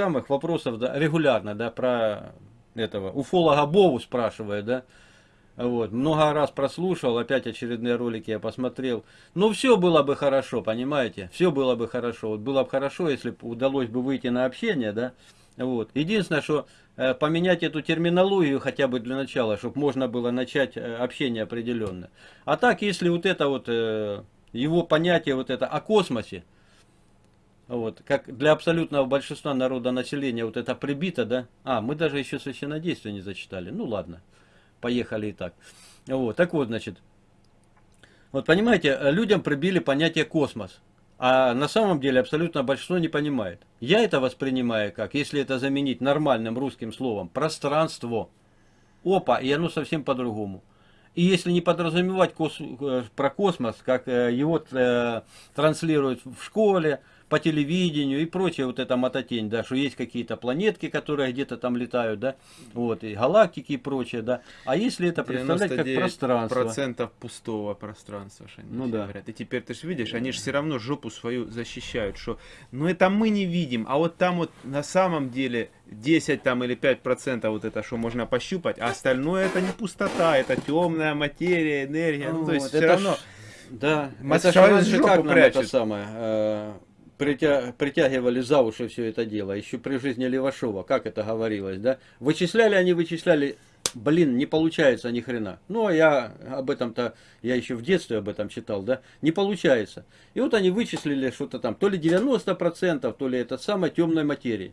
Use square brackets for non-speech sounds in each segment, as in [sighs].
самых вопросов да, регулярно, да, про этого уфолога Бову спрашивает, да, вот, много раз прослушал, опять очередные ролики я посмотрел. Ну, все было бы хорошо, понимаете? Все было бы хорошо. Вот было бы хорошо, если бы удалось бы выйти на общение, да? Вот. Единственное, что э, поменять эту терминологию хотя бы для начала, чтобы можно было начать э, общение определенно. А так, если вот это вот, э, его понятие вот это о космосе, вот, как для абсолютного большинства народа населения вот это прибито, да? А, мы даже еще священнодействие не зачитали. Ну ладно поехали и так. Вот, так вот, значит, вот понимаете, людям прибили понятие космос. А на самом деле абсолютно большинство не понимает. Я это воспринимаю как, если это заменить нормальным русским словом, пространство. Опа, и оно совсем по-другому. И если не подразумевать кос э, про космос, как э, его э, транслируют в школе, по телевидению и прочее вот эта мототень, да, что есть какие-то планетки, которые где-то там летают, да, вот, и галактики и прочее, да. А если это представлять как пространство? процентов пустого пространства, что они ну, да. говорят. И теперь ты же видишь, они же все равно жопу свою защищают, что, ну это мы не видим, а вот там вот на самом деле 10 там или 5 процентов вот это, что можно пощупать, а остальное это не пустота, это темная материя, энергия, ну, ну то есть все равно... Ж... Да, это же как нам это самое, э, притя... притягивали за уши все это дело, еще при жизни Левашова, как это говорилось, да? Вычисляли они, вычисляли, блин, не получается ни хрена. Ну, а я об этом-то, я еще в детстве об этом читал, да? Не получается. И вот они вычислили что-то там, то ли 90%, то ли это самой темной материи.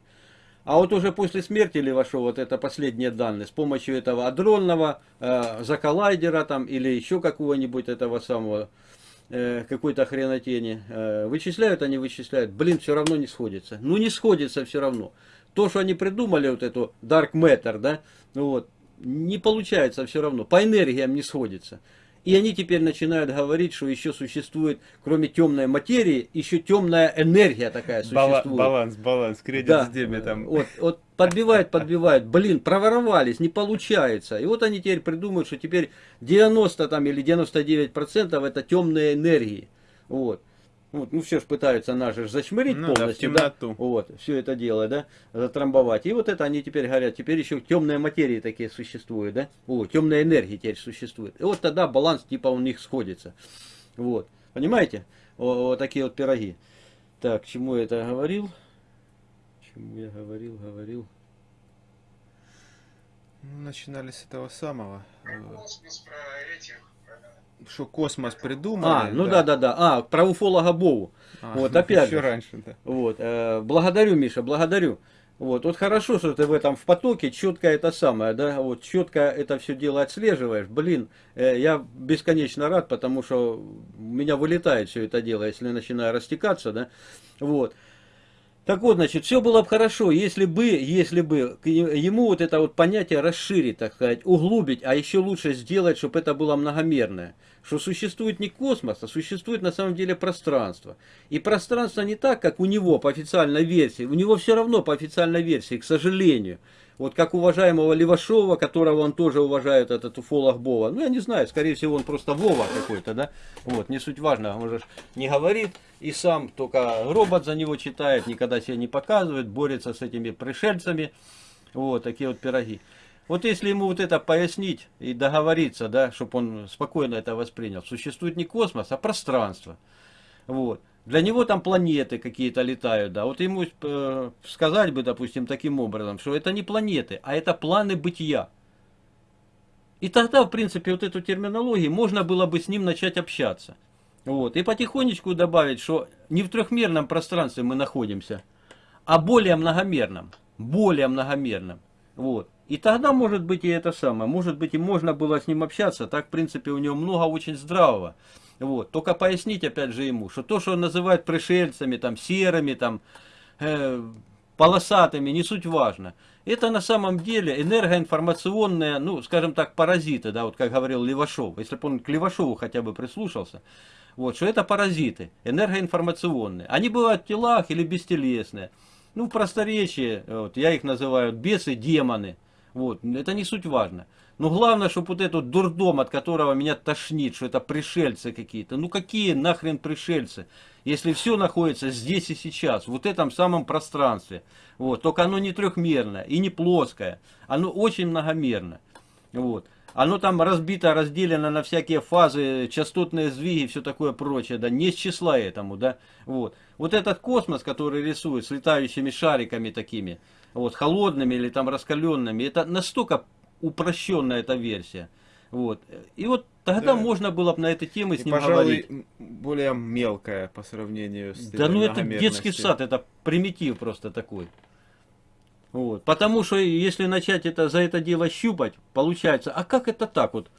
А вот уже после смерти Левашова, вот это последние данные, с помощью этого адронного э, заколлайдера там, или еще какого-нибудь этого самого Э, какой-то хренотени. Э, вычисляют они, вычисляют. Блин, все равно не сходится. Ну не сходится все равно. То, что они придумали, вот эту Dark Matter, да, вот, не получается все равно. По энергиям не сходится. И они теперь начинают говорить, что еще существует, кроме темной материи, еще темная энергия такая существует. Баланс, баланс, кредит да. с дебетом. Вот, вот подбивают, подбивают. Блин, проворовались, не получается. И вот они теперь придумают, что теперь 90 там, или 99 процентов это темные энергии. Вот. Вот, ну все же пытаются нас же зачмырить ну, полностью, да, да, вот, все это дело, да, затрамбовать. И вот это они теперь говорят, теперь еще темные материи такие существуют, да, о, темная энергия теперь существует. И вот тогда баланс типа у них сходится. Вот, понимаете, вот, вот такие вот пироги. Так, чему я это говорил? Чему я говорил, говорил? Ну, начинали с этого самого. Про космос, про этих, что космос придумали. А, ну да, да, да. А, про уфолога Бову. А, вот, опять еще же. раньше, да. Вот, э, благодарю, Миша, благодарю. Вот, вот хорошо, что ты в этом в потоке четко это самое, да, вот четко это все дело отслеживаешь. Блин, э, я бесконечно рад, потому что у меня вылетает все это дело, если начинаю растекаться, да. Вот. Так вот, значит, все было бы хорошо, если бы, если бы ему вот это вот понятие расширить, так сказать, углубить, а еще лучше сделать, чтобы это было многомерное. Что существует не космос, а существует на самом деле пространство. И пространство не так, как у него по официальной версии. У него все равно по официальной версии, к сожалению вот как уважаемого Левашова, которого он тоже уважает, этот уфолог Бова. Ну, я не знаю, скорее всего, он просто Вова какой-то, да? Вот, не суть важно, он же не говорит, и сам только робот за него читает, никогда себя не показывает, борется с этими пришельцами. Вот, такие вот пироги. Вот если ему вот это пояснить и договориться, да, чтобы он спокойно это воспринял, существует не космос, а пространство. Вот. Для него там планеты какие-то летают, да. Вот ему э, сказать бы, допустим, таким образом, что это не планеты, а это планы бытия. И тогда, в принципе, вот эту терминологию можно было бы с ним начать общаться. Вот. И потихонечку добавить, что не в трехмерном пространстве мы находимся, а более многомерном. Более многомерном. Вот. И тогда, может быть, и это самое. Может быть, и можно было с ним общаться. Так, в принципе, у него много очень здравого. Вот. Только пояснить опять же ему, что то, что он называет пришельцами, там, серыми, там, э, полосатыми, не суть важно. Это на самом деле энергоинформационные, ну, скажем так, паразиты, да, вот как говорил Левашов. Если бы он к Левашову хотя бы прислушался, вот, что это паразиты, энергоинформационные. Они бывают в телах или бестелесные. Ну, в просторечии, вот, я их называю бесы, демоны. Вот, это не суть важно. Но главное, чтобы вот этот дурдом, от которого меня тошнит, что это пришельцы какие-то. Ну какие нахрен пришельцы? Если все находится здесь и сейчас, в вот этом самом пространстве. Вот, только оно не трехмерное и не плоское. Оно очень многомерно. Вот. Оно там разбито, разделено на всякие фазы, частотные сдвиги и все такое прочее, да, не с числа этому, да, вот. Вот этот космос, который рисует с летающими шариками такими, вот, холодными или там раскаленными, это настолько упрощенная эта версия. Вот. И вот тогда да. можно было бы на этой теме с ним пожалуй, говорить. более мелкая по сравнению с Да ну это детский сад, это примитив просто такой. Вот. Потому что если начать это, за это дело щупать, получается, а как это так вот?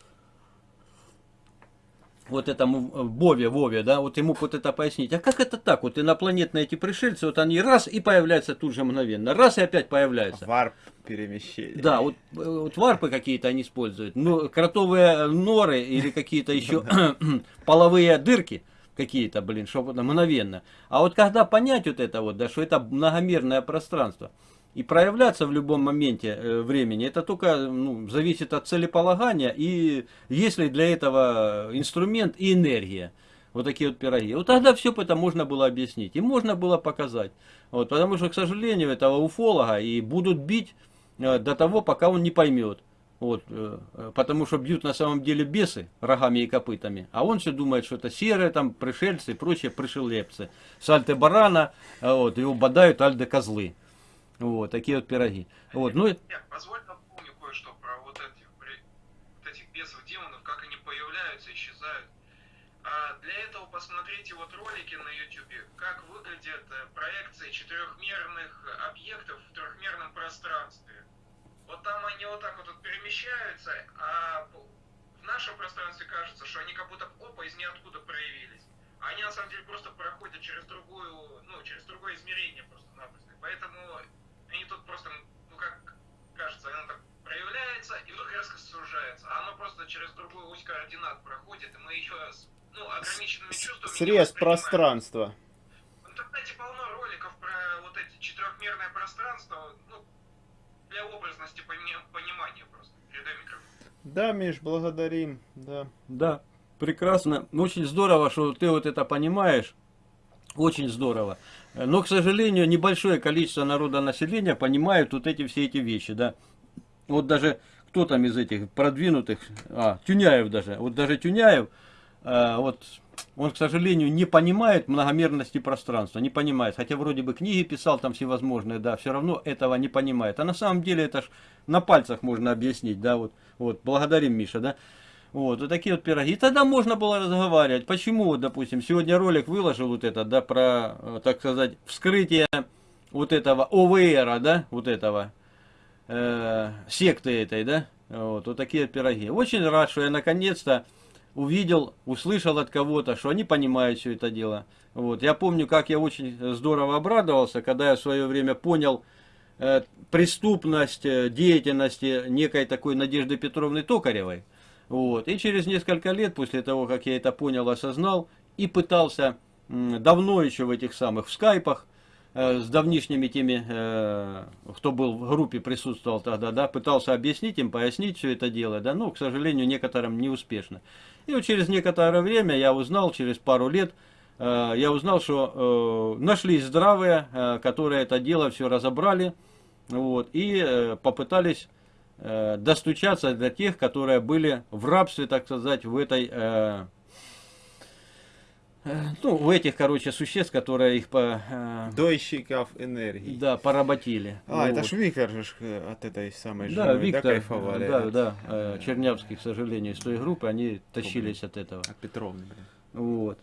Вот этому э, Бове, Вове, да, вот ему вот это пояснить. А как это так? Вот инопланетные эти пришельцы, вот они раз и появляются тут же мгновенно, раз и опять появляются. Варп перемещение. Да, вот, э, вот варпы какие-то они используют. Ну, кротовые норы или какие-то еще [clears throat] половые дырки какие-то, блин, чтобы мгновенно. А вот когда понять вот это вот, да, что это многомерное пространство, и проявляться в любом моменте э, времени, это только ну, зависит от целеполагания и есть ли для этого инструмент и энергия. Вот такие вот пироги. Вот тогда все это можно было объяснить и можно было показать. Вот, потому что, к сожалению, этого уфолога и будут бить э, до того, пока он не поймет. Вот, э, потому что бьют на самом деле бесы рогами и копытами, а он все думает, что это серые там пришельцы и прочие пришелепцы. С барана, вот, его бодают альды козлы. Вот, такие вот пироги. Вот, ну... Нет, позволь напомню кое-что про вот этих, вот этих бесов, демонов, как они появляются, исчезают. А для этого посмотрите вот ролики на YouTube, как выглядят э, проекции четырехмерных объектов в трехмерном пространстве. Вот там они вот так вот перемещаются, а в нашем пространстве кажется, что они как будто опа из ниоткуда проявились. А они на самом деле просто проходят через другую, ну, через другое измерение просто-напросто. Поэтому они тут просто, ну как кажется, оно так проявляется и вдруг резко сужается. А оно просто через другую ось координат проходит, и мы еще с ну, ограниченными чувствами... Срез пространства. В интернете полно роликов про вот эти четырехмерное пространство, ну, для образности понимания просто. Передай микрофон. Да, Миш, благодарим, да. Да, прекрасно. Очень здорово, что ты вот это понимаешь. Очень здорово. Но, к сожалению, небольшое количество народа населения понимают вот эти все эти вещи, да. Вот даже кто там из этих продвинутых, а, Тюняев даже, вот даже Тюняев, а, вот он, к сожалению, не понимает многомерности пространства, не понимает, хотя вроде бы книги писал там всевозможные, да, все равно этого не понимает. А на самом деле это ж на пальцах можно объяснить, да, вот, вот, благодарим Миша, да. Вот, вот такие вот пироги. И тогда можно было разговаривать. Почему, вот, допустим, сегодня ролик выложил вот это, да, про, э, так сказать, вскрытие вот этого ОВР, да, вот этого, э, секты этой, да, вот, вот такие пироги. Очень рад, что я наконец-то увидел, услышал от кого-то, что они понимают все это дело. Вот, я помню, как я очень здорово обрадовался, когда я в свое время понял э, преступность э, деятельности некой такой Надежды Петровны Токаревой. Вот. И через несколько лет, после того, как я это понял, осознал, и пытался давно еще в этих самых в скайпах, с давнишними теми, э, кто был в группе, присутствовал тогда, да, пытался объяснить им, пояснить все это дело, да, но, к сожалению, некоторым неуспешно. И вот через некоторое время я узнал, через пару лет, э, я узнал, что э, нашлись здравые, э, которые это дело все разобрали, вот, и э, попытались э, достучаться до тех, которые были в рабстве, так сказать, в этой, э, э, ну, в этих, короче, существ, которые их по... Э, Дойщиков энергии. Да, поработили. А, вот. это ж Виктор же э, от этой самой да, жены, Виктор, да, кайфовали. Да, от... да, э, Чернявский, к сожалению, из той группы, они тащились от этого. От Петровны, блин. Вот.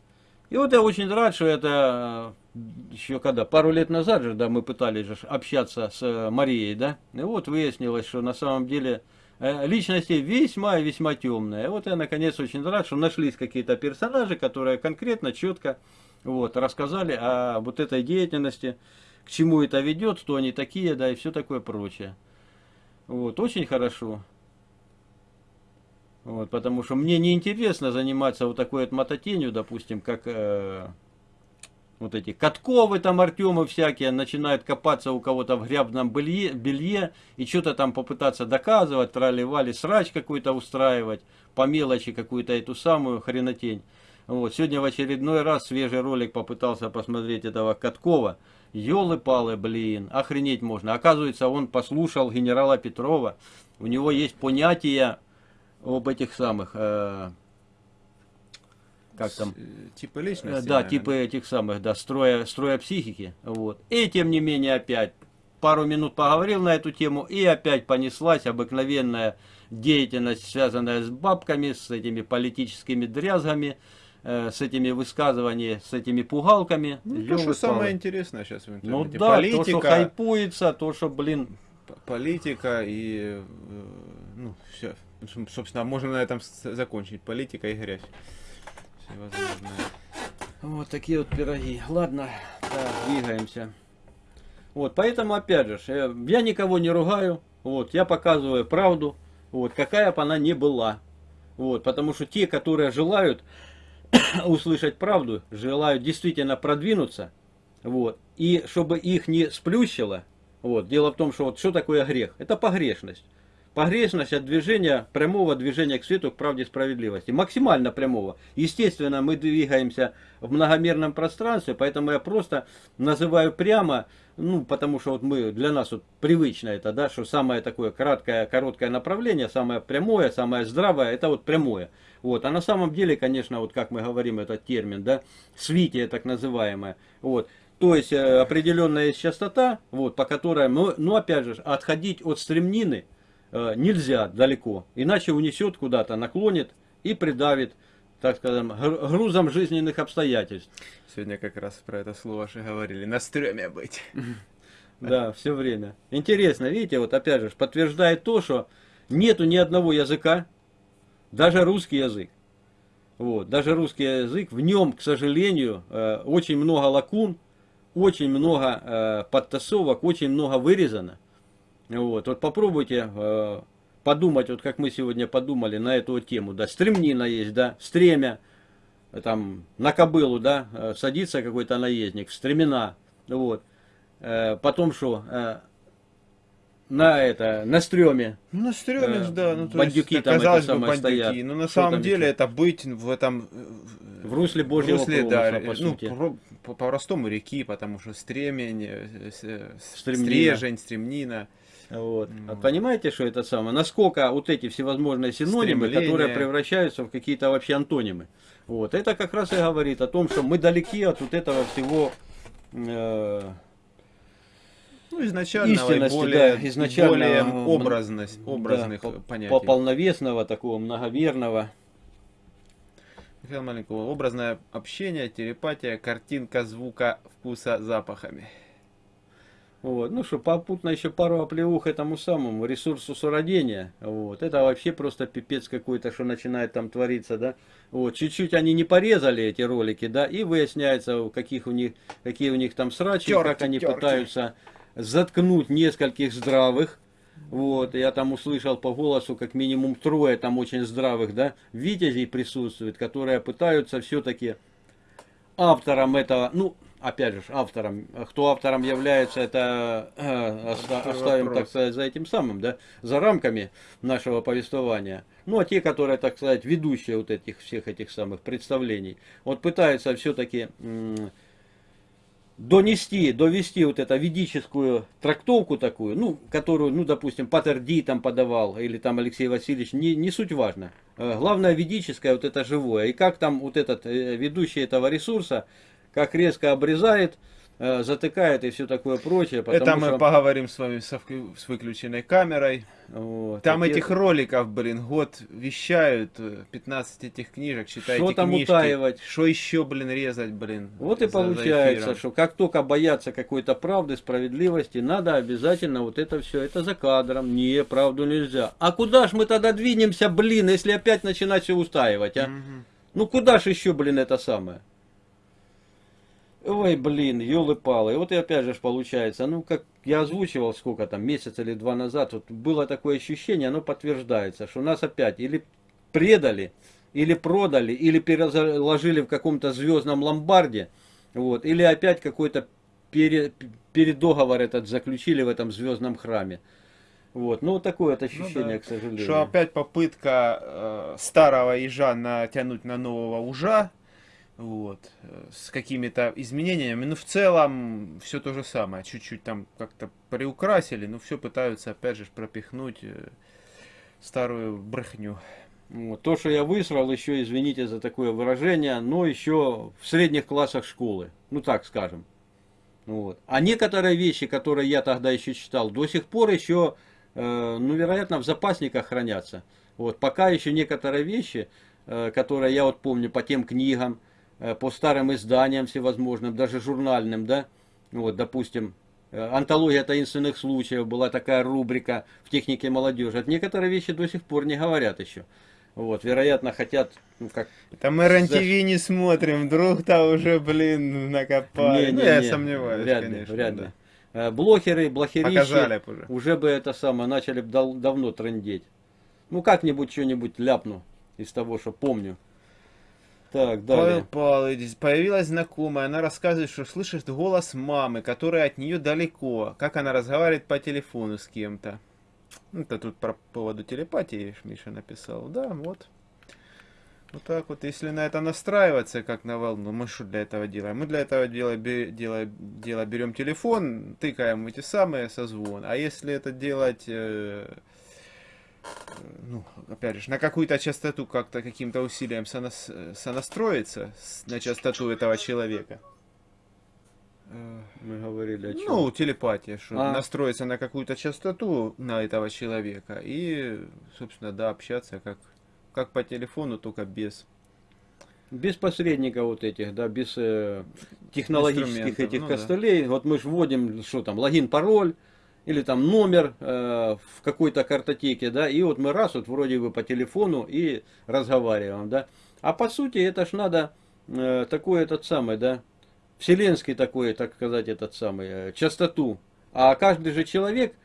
И вот я очень рад, что это э, еще когда, пару лет назад же, да, мы пытались же общаться с э, Марией, да, и вот выяснилось, что на самом деле э, личности весьма и весьма темные. И вот я наконец очень рад, что нашлись какие-то персонажи, которые конкретно, четко вот, рассказали о вот этой деятельности, к чему это ведет, кто они такие, да, и все такое прочее. Вот, очень хорошо. Вот, потому что мне не интересно заниматься вот такой вот мототенью, допустим, как, э, вот эти Катковы там, Артемы всякие, начинают копаться у кого-то в грязном белье, белье и что-то там попытаться доказывать, трали-вали, срач какой-то устраивать, по мелочи какую-то эту самую хренотень. Вот, сегодня в очередной раз свежий ролик попытался посмотреть этого Каткова. Ёлы-палы, блин, охренеть можно. Оказывается, он послушал генерала Петрова. У него есть понятие об этих самых... Э, как там? Э, типы личности. Да, наверное. типы этих самых, да, строя, строя психики. Вот. И тем не менее опять пару минут поговорил на эту тему и опять понеслась обыкновенная деятельность, связанная с бабками, с этими политическими дрязгами, э, с этими высказываниями, с этими пугалками. Ну, то, что самое интересное сейчас в интернете. Ну да, политика, то, что хайпуется, то, что, блин... Политика и... Э, ну, все. Собственно, можно на этом закончить. Политика и грязь всевозможные. Вот такие вот пироги. Ладно, так, двигаемся. Вот, поэтому, опять же, э, я никого не ругаю. Вот, я показываю правду. Вот, какая бы она ни была. Вот, потому что те, которые желают [coughs] услышать правду, желают действительно продвинуться, вот, и чтобы их не сплющило, вот, дело в том, что вот что такое грех? Это погрешность. Погрешность от движения, прямого движения к свету, к правде и справедливости. Максимально прямого. Естественно, мы двигаемся в многомерном пространстве, поэтому я просто называю прямо, ну, потому что вот мы, для нас вот привычно это, да, что самое такое краткое, короткое направление, самое прямое, самое здравое, это вот прямое. Вот. А на самом деле, конечно, вот как мы говорим этот термин, да, свитие так называемое, вот. То есть э, определенная частота, вот, по которой, мы, ну опять же, отходить от стремнины, нельзя далеко, иначе унесет куда-то, наклонит и придавит, так скажем, грузом жизненных обстоятельств. Сегодня как раз про это слово же говорили, на стреме быть. [laughs] Да, все время. Интересно, видите, вот опять же, подтверждает то, что нету ни одного языка, даже русский язык. Вот, даже русский язык, в нем, к сожалению, э, очень много лакун, очень много э, подтасовок, очень много вырезано. Вот, вот попробуйте э, подумать, вот как мы сегодня подумали на эту тему, да, стремнина есть, да, стремя, там, на кобылу, да, э, садится какой-то наездник, в стремена, вот, э, потом что, э, на это, на стреме. Ну, на стреме, э, да. Ну, то бандюки есть, там казалось это бы, бандюки, стоят. но на самом деле это быть в этом... В русле Божьего в русле, промысла, да, по ну, сути. По-простому реки, потому что стремень, стремнина. стрежень, стремнина. Вот. А понимаете, что это самое? Насколько вот эти всевозможные синонимы, Стремление. которые превращаются в какие-то вообще антонимы. Вот. Это как раз и говорит о том, что мы далеки от вот этого всего э, ну, изначально более, да, изначально, более образность, образных да, понятий. По полновесного, такого многоверного. Михаил Маленького. Образное общение, телепатия, картинка звука, вкуса, запахами. Вот. Ну что, попутно еще пару оплеух этому самому ресурсу суродения. Вот. Это вообще просто пипец какой-то, что начинает там твориться, да. Вот. Чуть-чуть они не порезали эти ролики, да, и выясняется, каких у них, какие у них там срачи, терки, как они терки. пытаются заткнуть нескольких здравых. Вот, я там услышал по голосу как минимум трое там очень здравых, да, витязей присутствует, которые пытаются все-таки автором этого, ну, опять же, автором, кто автором является, это э, оставим, так сказать, за этим самым, да, за рамками нашего повествования. Ну, а те, которые, так сказать, ведущие вот этих всех этих самых представлений, вот пытаются все-таки донести, довести вот эту ведическую трактовку такую, ну, которую, ну, допустим, Патер Ди там подавал, или там Алексей Васильевич, не, не суть важно. Э, главное ведическое, вот это живое. И как там вот этот э, ведущий этого ресурса как резко обрезает, э, затыкает и все такое прочее. Это мы что... поговорим с вами со, с выключенной камерой. Вот. Там Такие... этих роликов, блин, год вещают, 15 э, этих книжек, читайте Что там книжки. утаивать? Что еще, блин, резать, блин? Вот и получается, что как только боятся какой-то правды, справедливости, надо обязательно вот это все, это за кадром. Не, правду нельзя. А куда ж мы тогда двинемся, блин, если опять начинать все устаивать, а? Угу. Ну куда ж еще, блин, это самое? Ой, блин, елы-палы. И вот и опять же получается, ну, как я озвучивал сколько там, месяц или два назад, вот было такое ощущение, оно подтверждается, что нас опять или предали, или продали, или переложили в каком-то звездном ломбарде, Вот. Или опять какой-то пере, передоговор этот заключили в этом звездном храме. Вот, ну такое вот ощущение, ну, да. к сожалению. Что опять попытка э, старого ежа натянуть на нового ужа, вот, э, с какими-то изменениями. Ну, в целом, все то же самое. Чуть-чуть там как-то приукрасили, но все пытаются, опять же, пропихнуть э, старую брехню. То, что я высрал, еще, извините за такое выражение, но еще в средних классах школы. Ну, так скажем. Вот. А некоторые вещи, которые я тогда еще читал, до сих пор еще Э, ну, вероятно, в запасниках хранятся. Вот, пока еще некоторые вещи, э, которые я вот помню по тем книгам, по старым изданиям всевозможным, даже журнальным, да, вот, допустим, антология таинственных случаев, была такая рубрика в технике молодежи. От некоторые вещи до сих пор не говорят еще. Вот, вероятно, хотят, ну как... Там РНТВ за... не смотрим, вдруг там уже, блин, накопали. Не, не, ну, я не, сомневаюсь, вряд конечно. Вряд да. ли. Э, блогеры, блохерищи уже. уже бы это самое начали бы дав давно трендеть. Ну как-нибудь что-нибудь ляпну из того, что помню. Так, далее. Павел Павлович, появилась знакомая, она рассказывает, что слышит голос мамы, которая от нее далеко, как она разговаривает по телефону с кем-то. Это тут про поводу телепатии Миша написал. Да, вот. Вот так вот, если на это настраиваться, как на волну, мы что для этого делаем? Мы для этого дела, дела, дела берем телефон, тыкаем эти самые созвон. А если это делать, э, ну, опять же, на какую-то частоту как-то каким-то усилием сонас, сонастроиться на частоту этого человека. Мы говорили о чем? Ну, телепатия, что а. настроиться на какую-то частоту на этого человека и, собственно, да, общаться как как по телефону, только без. Без посредников вот этих, да, без э, технологических этих ну, костылей. Да. Вот мы же вводим, что там, логин, пароль, или там номер э, в какой-то картотеке, да, и вот мы раз вот вроде бы по телефону и разговариваем, да. А по сути это ж надо э, такой этот самый, да, вселенский такой, так сказать, этот самый, э, частоту. А каждый же человек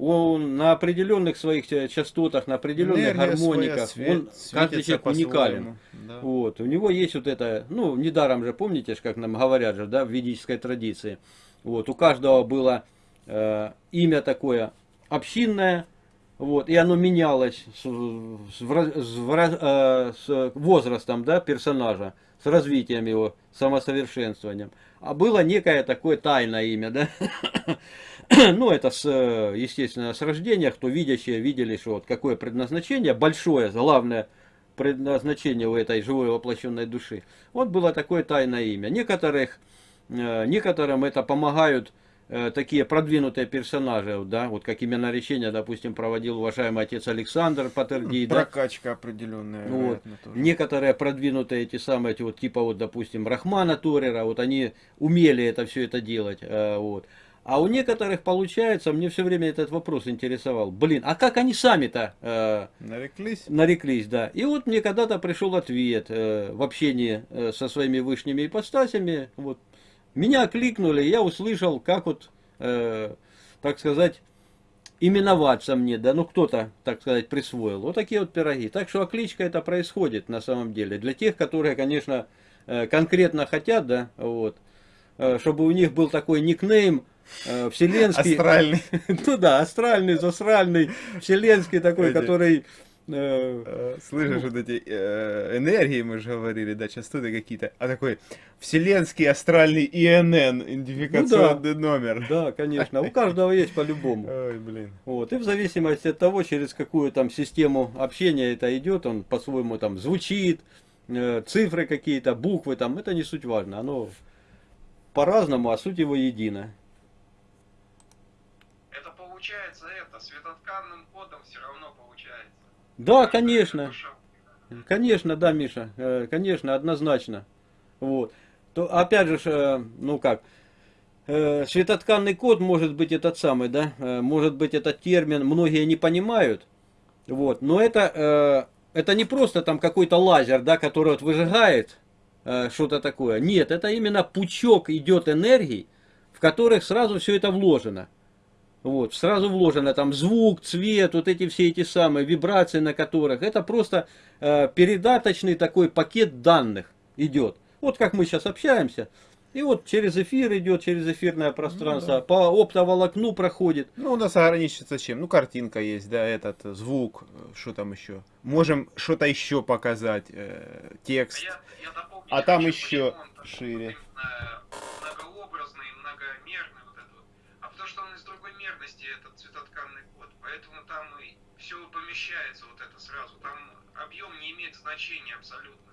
он на определенных своих э, частотах, на определенных Энергия гармониках, своя, он каждый человек уникален. Да. Вот, у него есть вот это, ну, недаром же, помните, как нам говорят же, да, в ведической традиции. Вот, у каждого было э, имя такое общинное, вот, и оно менялось с, с, с, э, с возрастом да, персонажа, с развитием его, самосовершенствованием. А было некое такое тайное имя, да, [coughs] ну, это, с, естественно, с рождения, кто видящие видели, что вот какое предназначение, большое, главное предназначение у этой живой воплощенной души. Вот было такое тайное имя. Некоторых, э, некоторым это помогают э, такие продвинутые персонажи, да, вот как именно речение, допустим, проводил уважаемый отец Александр Патерди. Прокачка да? определенная. Вот. Некоторые продвинутые эти самые, эти вот, типа вот, допустим, Рахмана Торера, вот они умели это все это делать, э, вот. А у некоторых получается, мне все время этот вопрос интересовал. Блин, а как они сами-то э, нареклись? Нареклись, да. И вот мне когда-то пришел ответ э, в общении э, со своими вышними ипостасями. Вот. Меня кликнули, я услышал, как вот, э, так сказать, именоваться мне, да, ну кто-то, так сказать, присвоил. Вот такие вот пироги. Так что окличка это происходит на самом деле. Для тех, которые, конечно, э, конкретно хотят, да, вот, э, чтобы у них был такой никнейм, Э, вселенский... Астральный. [laughs] Ну да, астральный, засральный, вселенский такой, который... Э, э, слышишь, вот эти энергии, мы же говорили, да, частоты какие-то, а такой вселенский астральный ИНН, идентификационный ну, да, номер. Да, конечно, у каждого есть по-любому. [laughs] Ой, блин. Вот, и в зависимости от того, через какую там систему общения это идет, он по-своему там звучит, цифры какие-то, буквы там, это не суть важно, оно по-разному, а суть его едина получается это, светотканным кодом все равно получается. Да, конечно. Конечно, да, Миша, э, конечно, однозначно. Вот. То, опять же, э, ну как, э, светотканный код может быть этот самый, да, может быть этот термин многие не понимают, вот, но это, это не просто там какой-то лазер, да, который вот выжигает что-то такое, нет, это именно пучок идет энергии, в которых сразу все это вложено. Вот, сразу вложено там звук, цвет, вот эти все эти самые вибрации на которых. Это просто э, передаточный такой пакет данных идет. Вот как мы сейчас общаемся. И вот через эфир идет, через эфирное пространство, ну, да. по оптоволокну проходит. Ну, у нас ограничится чем? Ну, картинка есть, да, этот звук, что там еще. Можем что-то еще показать, э, текст. Я, я а там еще шире. Многообразный, многомерный вот этот вот. А потому что он из другой мерности, этот цветотканный код. Поэтому там и все помещается вот это сразу. Там объем не имеет значения абсолютно.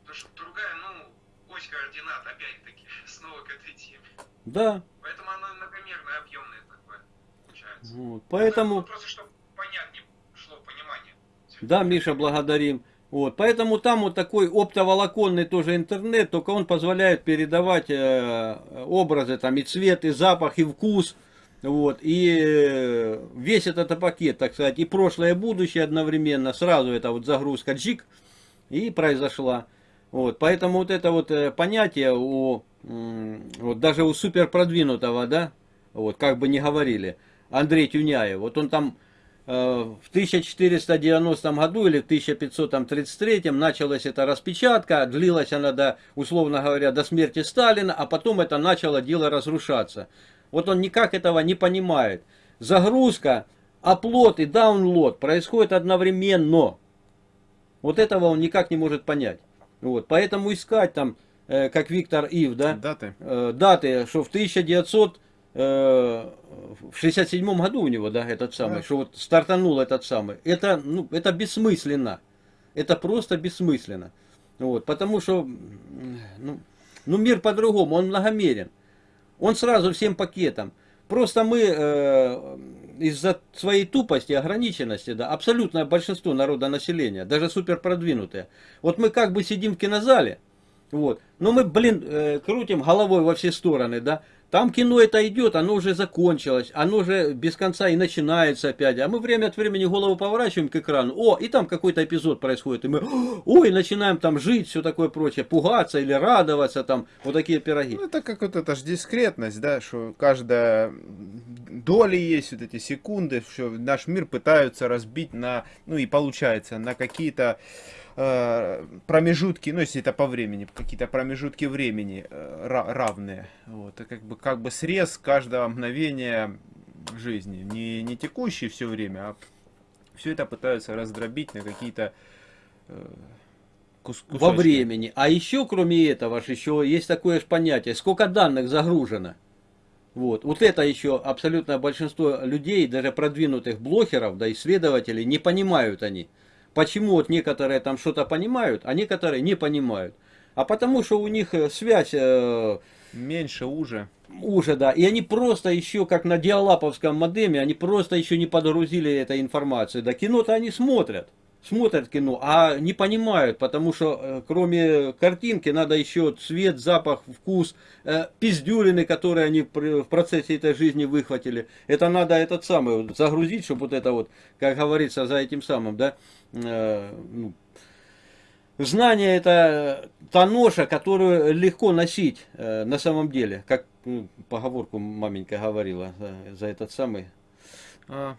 Потому что другая, ну, ось координат, опять-таки, [laughs] снова к этой теме. Да. Поэтому оно многомерное, объемное такое получается. Вот, поэтому... Ну, просто чтобы понятнее шло понимание. Да, Миша, благодарим. Вот, поэтому там вот такой оптоволоконный тоже интернет, только он позволяет передавать э, образы, там и цвет, и запах, и вкус. Вот, и э, весь этот пакет, так сказать, и прошлое, и будущее одновременно, сразу это вот загрузка джик и произошла. Вот, поэтому вот это вот э, понятие у, вот даже у супер продвинутого, да, вот, как бы не говорили, Андрей Тюняев, вот он там э, в 1490 году или в 1533 началась эта распечатка, длилась она до, условно говоря, до смерти Сталина, а потом это начало дело разрушаться. Вот он никак этого не понимает. Загрузка, оплот и даунлод происходит одновременно. Вот этого он никак не может понять. Вот, поэтому искать там, э, как Виктор Ив, да? Даты. Э, даты, что в 1900 э, в 67 году у него, да, этот самый, да. что вот стартанул этот самый. Это, ну, это бессмысленно. Это просто бессмысленно. Вот, потому что, ну, ну мир по-другому, он многомерен. Он сразу всем пакетом. Просто мы э, из-за своей тупости, ограниченности, да, абсолютное большинство народа населения, даже супер продвинутые. Вот мы как бы сидим в кинозале, вот, но мы, блин, э, крутим головой во все стороны, да, там кино это идет, оно уже закончилось, оно уже без конца и начинается опять. А мы время от времени голову поворачиваем к экрану, о, и там какой-то эпизод происходит, и мы, ой, начинаем там жить, все такое прочее, пугаться или радоваться, там, вот такие пироги. Ну, это как вот эта же дискретность, да, что каждая доля есть, вот эти секунды, что наш мир пытаются разбить на, ну и получается, на какие-то Э, промежутки, ну если это по времени, какие-то промежутки времени э, равные. Вот, это как бы, как бы срез каждого мгновения жизни. Не, не текущий все время, а все это пытаются раздробить на какие-то э, кусочки. Во времени. А еще, кроме этого, еще есть такое же понятие, сколько данных загружено. Вот. вот это еще абсолютное большинство людей, даже продвинутых блогеров, да, исследователей, не понимают они. Почему вот некоторые там что-то понимают, а некоторые не понимают? А потому что у них э, связь... Э, Меньше, уже. Уже, да. И они просто еще, как на диалаповском модеме, они просто еще не подгрузили этой информации. Да кино-то они смотрят смотрят кино, а не понимают, потому что э, кроме картинки надо еще цвет, запах, вкус, э, пиздюлины, которые они в процессе этой жизни выхватили. Это надо этот самый загрузить, чтобы вот это вот, как говорится, за этим самым, да, э, ну, Знание это та ноша, которую легко носить э, на самом деле, как ну, поговорку маменька говорила за, за этот самый. А,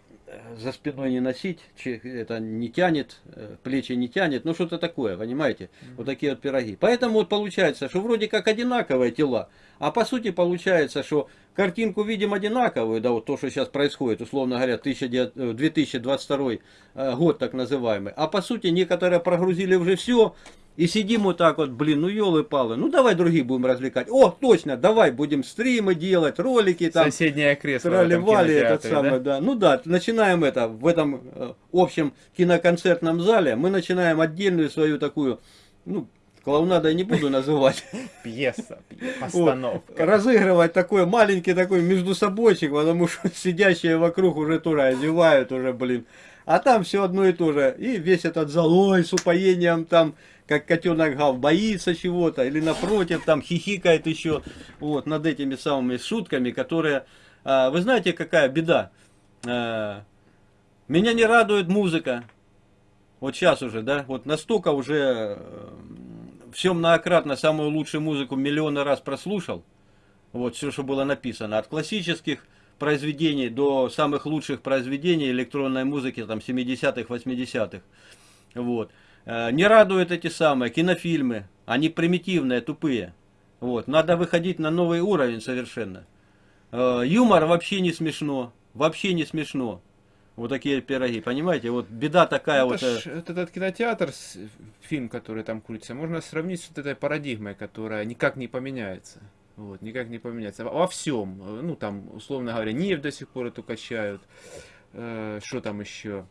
за спиной не носить, это не тянет, э, плечи не тянет, ну что-то такое, понимаете? Mm -hmm. Вот такие вот пироги. Поэтому вот получается, что вроде как одинаковые тела, а по сути получается, что картинку видим одинаковую, да, вот то, что сейчас происходит, условно говоря, 2022 э, год так называемый, а по сути некоторые прогрузили уже все, и сидим вот так вот, блин, ну елы-палы, ну давай других будем развлекать. О, точно, давай будем стримы делать, ролики там. Соседнее кресло Тролливали этот самый, да? да. Ну да, начинаем это в этом э, общем киноконцертном зале, мы начинаем отдельную свою такую, ну, клоунадой не буду называть. [laughs] Пьеса, постановка. Вот, разыгрывать такой маленький такой между собойчик, потому что [laughs] сидящие вокруг уже тоже одевают уже, блин. А там все одно и то же. И весь этот зал, ой, с упоением там как котенок Гав боится чего-то, или напротив, там хихикает еще, вот, над этими самыми шутками, которые, а, вы знаете, какая беда? А, меня не радует музыка, вот сейчас уже, да, вот настолько уже э, все многократно самую лучшую музыку миллионы раз прослушал, вот все, что было написано, от классических произведений до самых лучших произведений электронной музыки, там, 70-х, 80-х, вот. Э, не радуют эти самые кинофильмы. Они примитивные, тупые. Вот, надо выходить на новый уровень совершенно. Э, юмор вообще не смешно, вообще не смешно. Вот такие пироги, понимаете? Вот беда такая это вот. Ж, э, этот кинотеатр, фильм, который там крутится, можно сравнить с вот этой парадигмой, которая никак не поменяется. Вот, никак не поменяется. Во всем. Ну, там, условно говоря, нефть до сих пор эту качают. Э, что там еще?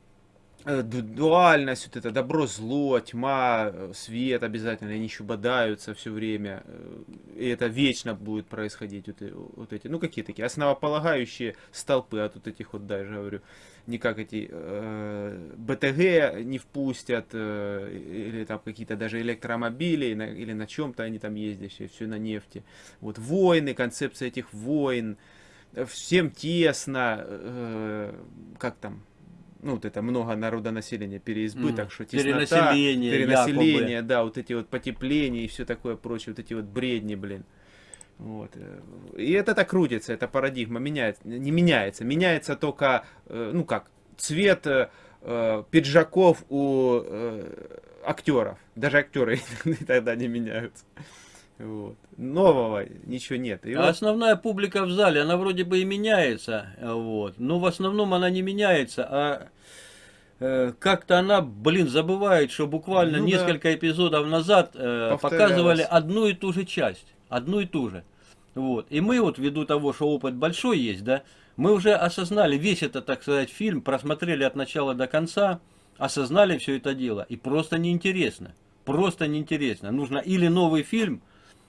Э, дуальность, вот это добро, зло, тьма, э, свет обязательно, они еще бодаются все время, э, и это вечно будет происходить, вот, вот эти, ну какие такие, основополагающие столпы, от вот этих вот, даже говорю, никак эти э, БТГ не впустят, э, или там какие-то даже электромобили, на, или на чем-то они там ездят, все, все на нефти. Вот войны, концепция этих войн, всем тесно, э, как там, ну, вот это много народонаселения, переизбыток, mm. что теснота, перенаселение, перенаселение, якобы. да, вот эти вот потепления и все такое прочее, вот эти вот бредни, блин. Вот. И это так крутится, эта парадигма меняется, не меняется, меняется только, э, ну как, цвет э, э, пиджаков у актеров, даже актеры тогда [laughs] не меняются. Вот. Нового ничего нет. И а вот... Основная публика в зале, она вроде бы и меняется, вот. но в основном она не меняется, а э, как-то она, блин, забывает, что буквально ну, несколько да. эпизодов назад э, показывали одну и ту же часть, одну и ту же. Вот. И мы вот, ввиду того, что опыт большой есть, да, мы уже осознали весь этот, так сказать, фильм, просмотрели от начала до конца, осознали все это дело, и просто неинтересно. Просто неинтересно. Нужно или новый фильм,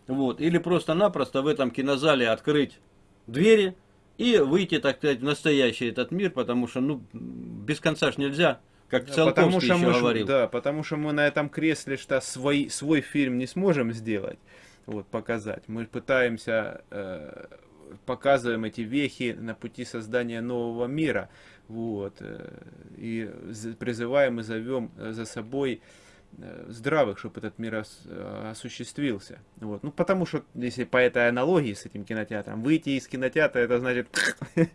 вот. Или просто-напросто в этом кинозале открыть двери и выйти, так сказать, в настоящий этот мир, потому что, ну, без конца ж нельзя. Как да, потому что мы, говорил. Да, потому что мы на этом кресле что свой, свой фильм не сможем сделать, вот, показать. Мы пытаемся, э, показываем эти вехи на пути создания нового мира, вот, э, и призываем и зовем за собой Э, здравых, чтобы этот мир э, осуществился. Вот. Ну, потому что, если по этой аналогии с этим кинотеатром, выйти из кинотеатра, это значит... [laughs]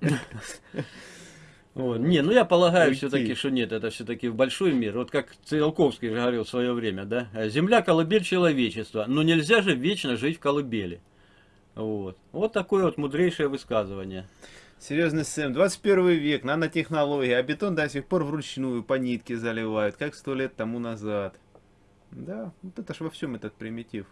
Вот. Не, ну я полагаю все-таки, что нет, это все-таки в большой мир. Вот как Циолковский же говорил в свое время, да? Земля колыбель человечества, но нельзя же вечно жить в колыбели. Вот. Вот такое вот мудрейшее высказывание. Серьезный Сэм, 21 век, нанотехнологии, а бетон до сих пор вручную по нитке заливают, как сто лет тому назад. Да, вот это ж во всем этот примитив.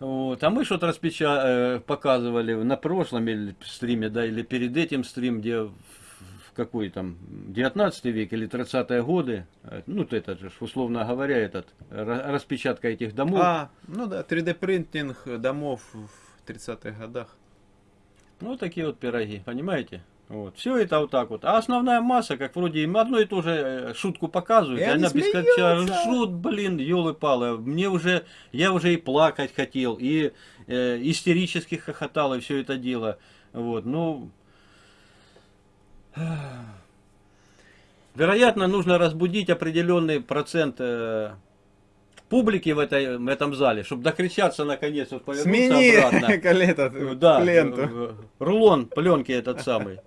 Вот. А мы что-то распеча... Э, показывали на прошлом или стриме, да, или перед этим стрим, где в какой там, 19 век или 30-е годы, э, ну, это же, условно говоря, этот, распечатка этих домов. А, ну да, 3D-принтинг домов в 30-х годах. Ну, такие вот пироги, понимаете? Вот. Все это вот так вот. А основная масса, как вроде им одно и то же э, шутку показывают, и, и она без конца ржут, блин, елы-палы. Мне уже, я уже и плакать хотел, и э, истерически хохотал, и все это дело. Вот, ну... [sighs] Вероятно, нужно разбудить определенный процент э, публики в, этой, в этом зале, чтобы докричаться наконец, вот повернуться Смени обратно. [laughs] этот, да, ленту. рулон пленки этот самый.